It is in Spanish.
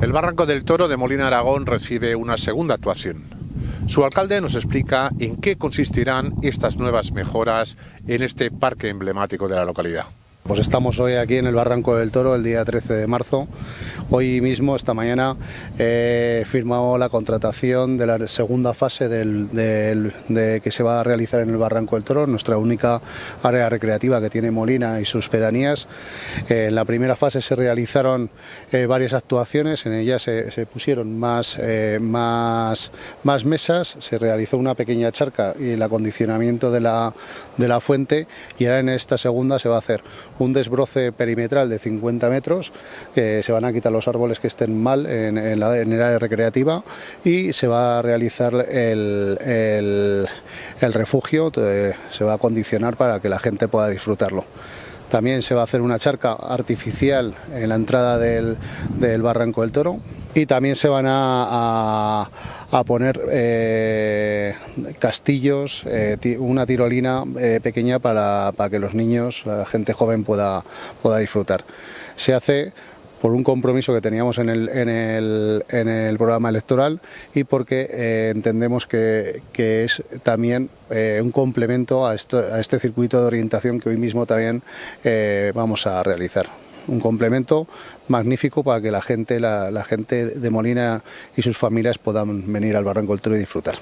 El Barranco del Toro de Molina Aragón recibe una segunda actuación. Su alcalde nos explica en qué consistirán estas nuevas mejoras en este parque emblemático de la localidad. Pues estamos hoy aquí en el Barranco del Toro, el día 13 de marzo. Hoy mismo, esta mañana, he firmado la contratación de la segunda fase de que se va a realizar en el Barranco del Toro, nuestra única área recreativa que tiene Molina y sus pedanías. Eh, en la primera fase se realizaron eh, varias actuaciones, en ellas se, pusieron más, eh, más mesas, se realizó una pequeña charca y el acondicionamiento de la, de la fuente y ahora en esta segunda se va a hacer un desbroce perimetral de 50 metros, que se van a quitar los árboles que estén mal en, el área recreativa y se va a realizar el, el, refugio, se va a condicionar para que la gente pueda disfrutarlo. También se va a hacer una charca artificial en la entrada del, Barranco del Toro y también se van a, poner eh, castillos, eh, una tirolina eh, pequeña para, para, que los niños, la gente joven pueda, pueda disfrutar. Se hace por un compromiso que teníamos en el, en el, en el programa electoral y porque entendemos que, que, es también un complemento a, esto, a, este circuito de orientación que hoy mismo también vamos a realizar. Un complemento magnífico para que la gente, la, gente de Molina y sus familias puedan venir al Barranco del y disfrutar.